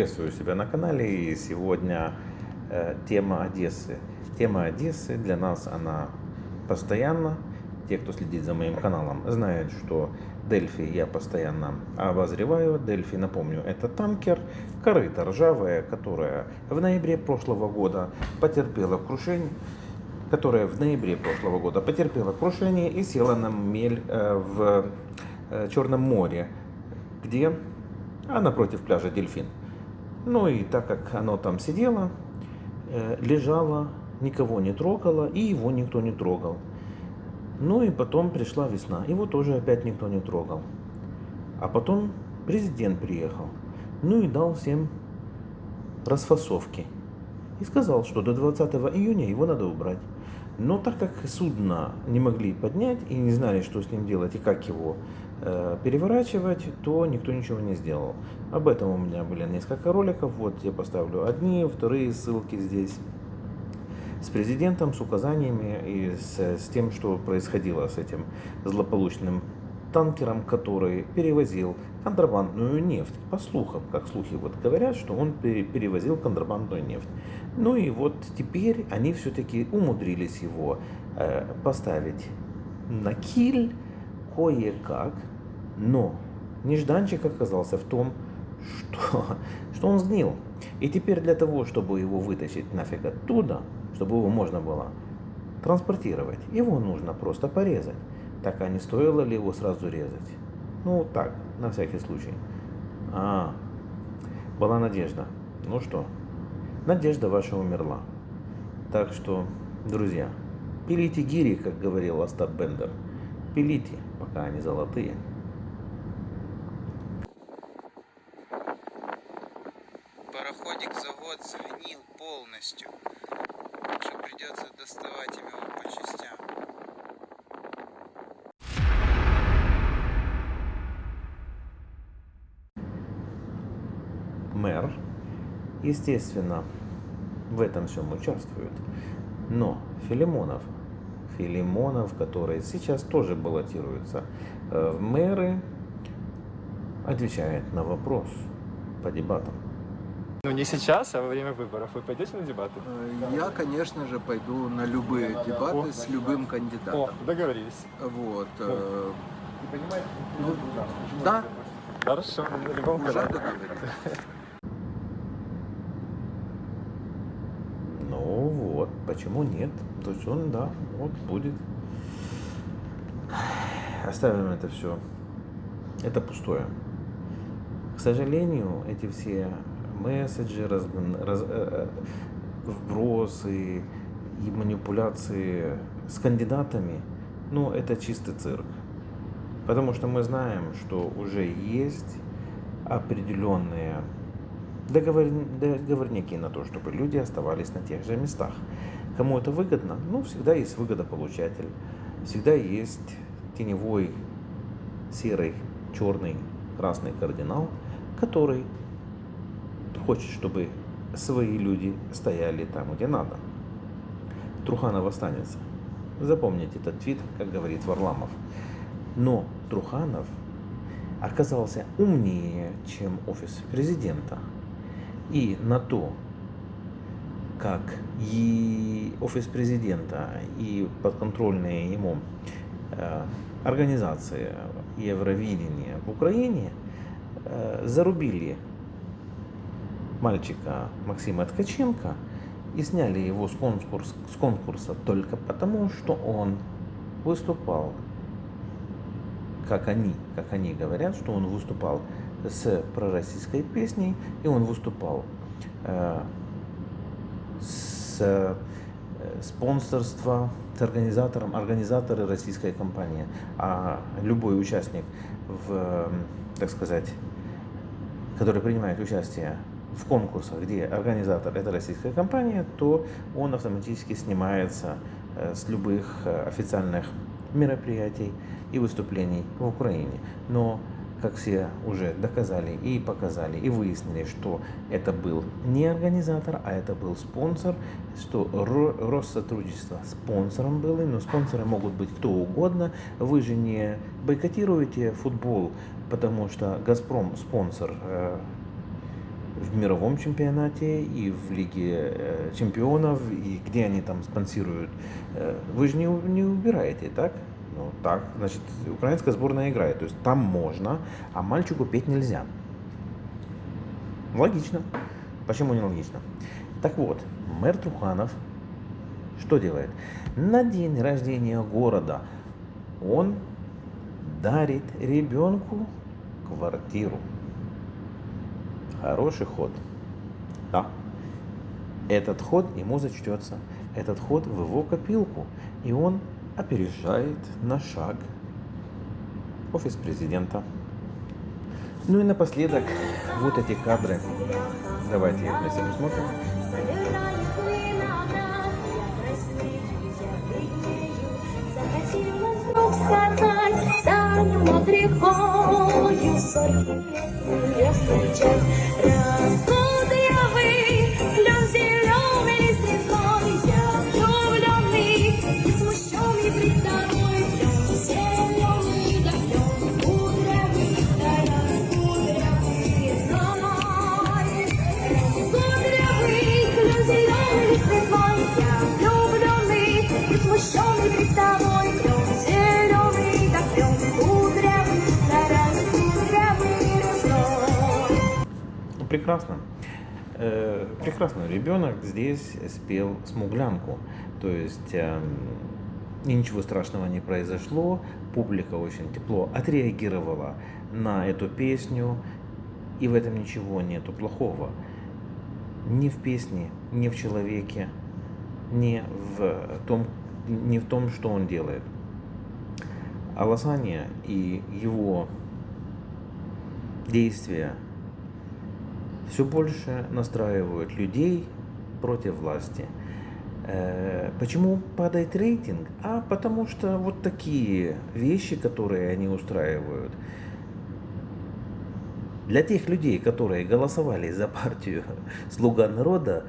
Приветствую себя на канале и сегодня э, тема Одессы. Тема Одессы для нас она постоянно. Те, кто следит за моим каналом, знают, что Дельфи я постоянно обозреваю. Дельфи, напомню, это танкер, корыто ржавая, которая в ноябре прошлого года потерпела крушение которая в ноябре прошлого года потерпела крушение и села на мель э, в э, Черном море, где, а напротив пляжа Дельфин. Ну и так как оно там сидело, э, лежало, никого не трогало, и его никто не трогал. Ну и потом пришла весна, его тоже опять никто не трогал. А потом президент приехал, ну и дал всем расфасовки. И сказал, что до 20 июня его надо убрать. Но так как судно не могли поднять и не знали, что с ним делать и как его э, переворачивать, то никто ничего не сделал. Об этом у меня были несколько роликов. Вот я поставлю одни, вторые ссылки здесь. С президентом, с указаниями и с, с тем, что происходило с этим злополучным танкером, который перевозил контрабандную нефть. По слухам, как слухи вот говорят, что он перевозил контрабандную нефть. Ну и вот теперь они все-таки умудрились его э, поставить на киль кое-как, но нежданчик оказался в том, что, что он сгнил. И теперь для того, чтобы его вытащить нафиг оттуда, чтобы его можно было транспортировать, его нужно просто порезать. Так а не стоило ли его сразу резать? Ну так, на всякий случай. А, была надежда. Ну что, надежда ваша умерла. Так что, друзья, пилите гири, как говорил Остап Бендер. Пилите, пока они золотые. Пароходик за год сгнил полностью. Что придется доставать его по частям. Мэр, естественно, в этом всем участвует. Но Филимонов, Филимонов, который сейчас тоже баллотируется э, в мэры, отвечает на вопрос по дебатам. Ну не сейчас, а во время выборов. Вы пойдете на дебаты? Э, Я, конечно же, пойду на любые дебаты О. с любым О, кандидатом. договорились. Вот. э, ну, да, Хорошо, на любом уже договорились. Ну вот, почему нет? То есть он, да, вот будет. Оставим это все. Это пустое. К сожалению, эти все месседжи, разгон- раз- э, э, вбросы и манипуляции с кандидатами, ну, это чистый цирк. Потому что мы знаем, что уже есть определенные договор- договорники на то, чтобы люди оставались на тех же местах. Кому это выгодно? Ну, всегда есть выгодополучатель. Всегда есть теневой серый, черный, красный кардинал, который хочет, чтобы свои люди стояли там, где надо. Труханов останется. Запомните этот твит, как говорит Варламов. Но Труханов оказался умнее, чем офис президента. И на то, как и офис президента, и подконтрольные ему э, организации Евровидения в Украине э, зарубили мальчика Максима Ткаченко и сняли его с, конкурс, с конкурса только потому, что он выступал, как они, как они говорят, что он выступал с пророссийской песней, и он выступал э, с э, спонсорства с организатором, организаторы российской компании. А любой участник в, так сказать, который принимает участие в конкурсах, где организатор это российская компания, то он автоматически снимается э, с любых официальных мероприятий и выступлений в Украине. Но как все уже доказали и показали, и выяснили, что это был не организатор, а это был спонсор, что Ро- Россотрудничество спонсором было, но спонсоры могут быть кто угодно. Вы же не бойкотируете футбол, потому что Газпром спонсор э, в мировом чемпионате, и в Лиге э, чемпионов, и где они там спонсируют. Э, Вы же не, не убираете, так? Ну, так, значит, украинская сборная играет. То есть там можно, а мальчику петь нельзя. Логично. Почему не логично? Так вот, мэр Труханов что делает? На день рождения города он дарит ребенку квартиру. Хороший ход. Да. Этот ход ему зачтется. Этот ход в его копилку. И он опережает на шаг офис президента. Ну и напоследок, вот эти кадры. Давайте их вместе посмотрим. Сказать, встречать. Прекрасно. Э, Прекрасно. Ребенок здесь спел смуглянку. То есть и ничего страшного не произошло. Публика очень тепло отреагировала на эту песню. И в этом ничего нету плохого. Ни в песне, ни в человеке, ни в том, ни в том, что он делает. Аласания и его действия все больше настраивают людей против власти. Э, Почему падает рейтинг? А потому что вот такие вещи, которые они устраивают, для тех людей, которые голосовали за партию «Слуга народа»,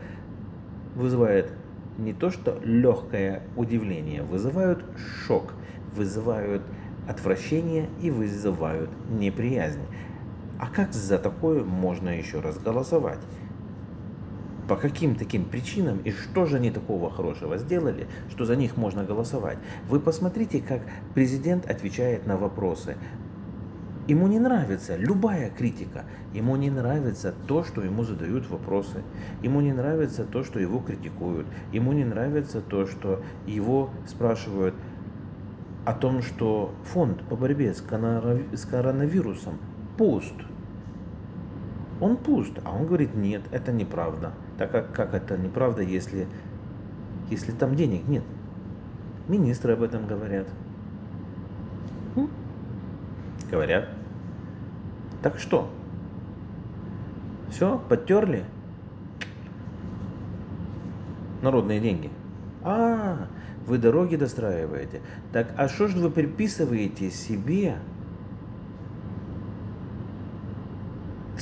вызывает не то что легкое удивление, вызывают шок, вызывают отвращение и вызывают неприязнь. А как за такое можно еще раз голосовать? По каким таким причинам и что же они такого хорошего сделали, что за них можно голосовать? Вы посмотрите, как президент отвечает на вопросы. Ему не нравится любая критика. Ему не нравится то, что ему задают вопросы. Ему не нравится то, что его критикуют. Ему не нравится то, что его спрашивают о том, что фонд по борьбе с коронавирусом- пуст. Он пуст. А он говорит, нет, это неправда. Так как, как это неправда, если, если там денег нет? Министры об этом говорят. М? Говорят. Так что? Все, подтерли? Народные деньги. А, вы дороги достраиваете. Так, а что же вы приписываете себе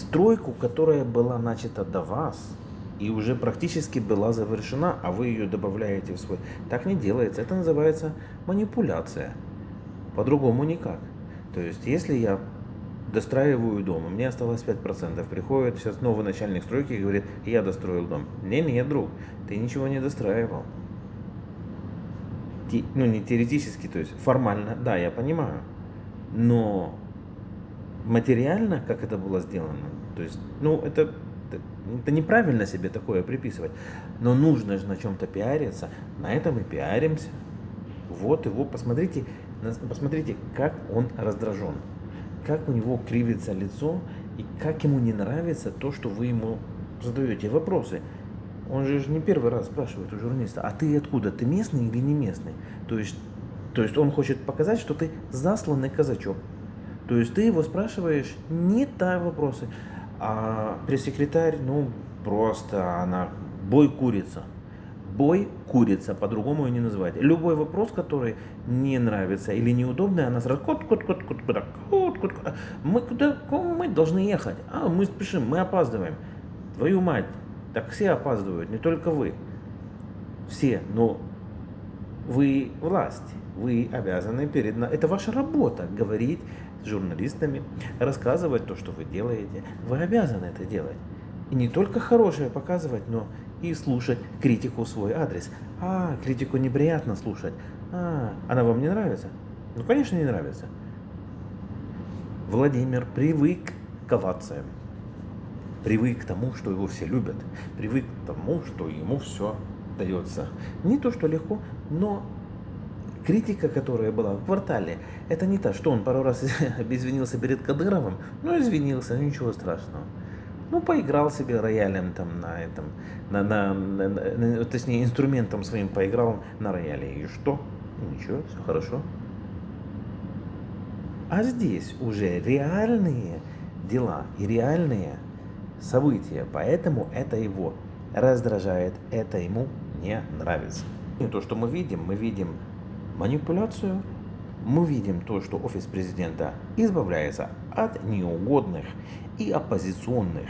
стройку, которая была начата до вас и уже практически была завершена, а вы ее добавляете в свой. Так не делается. Это называется манипуляция. По-другому никак. То есть, если я достраиваю дом, у меня осталось 5%, приходит сейчас новый начальник стройки и говорит, я достроил дом. Не, не, друг, ты ничего не достраивал. Те- ну, не теоретически, то есть формально, да, я понимаю. Но материально, как это было сделано, то есть, ну, это, это, неправильно себе такое приписывать. Но нужно же на чем-то пиариться, на этом и пиаримся. Вот его, посмотрите, посмотрите, как он раздражен, как у него кривится лицо и как ему не нравится то, что вы ему задаете вопросы. Он же не первый раз спрашивает у журналиста, а ты откуда, ты местный или не местный? То есть, то есть он хочет показать, что ты засланный казачок. То есть ты его спрашиваешь не та вопросы, а пресс-секретарь, ну, просто она бой курица. Бой курица, по-другому ее не называть. Любой вопрос, который не нравится или неудобный, она сразу кот, кот, кот, кот, кот, кот, кот. Мы куда, мы должны ехать. А, мы спешим, мы опаздываем. Твою мать, так все опаздывают, не только вы. Все, но вы власть, вы обязаны перед... Это ваша работа, говорить журналистами, рассказывать то, что вы делаете. Вы обязаны это делать. И не только хорошее показывать, но и слушать критику в свой адрес. А, критику неприятно слушать. А, она вам не нравится? Ну, конечно, не нравится. Владимир привык к овациям. Привык к тому, что его все любят. Привык к тому, что ему все дается. Не то, что легко, но критика, которая была в квартале, это не та, что он пару раз извинился перед Кадыровым, ну извинился, ничего страшного. Ну, поиграл себе роялем там на этом, на, на, на, на, точнее, инструментом своим поиграл на рояле. И что? Ничего, все хорошо. А здесь уже реальные дела и реальные события, поэтому это его раздражает, это ему не нравится. И то, что мы видим, мы видим манипуляцию, мы видим то, что офис президента избавляется от неугодных и оппозиционных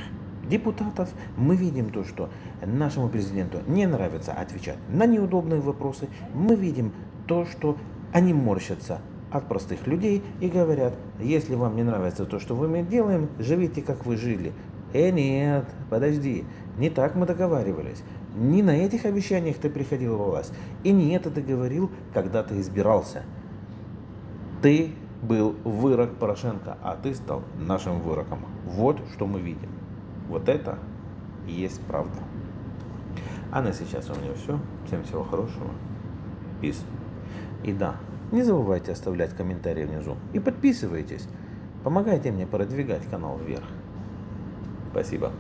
депутатов. Мы видим то, что нашему президенту не нравится отвечать на неудобные вопросы. Мы видим то, что они морщатся от простых людей и говорят, если вам не нравится то, что мы делаем, живите, как вы жили. Э, нет, подожди, не так мы договаривались. Не на этих обещаниях ты приходил во власть. И не это ты говорил, когда ты избирался. Ты был вырок Порошенко, а ты стал нашим выроком. Вот что мы видим. Вот это и есть правда. А на сейчас у меня все. Всем всего хорошего. Peace. И да, не забывайте оставлять комментарии внизу. И подписывайтесь. Помогайте мне продвигать канал вверх. Спасибо.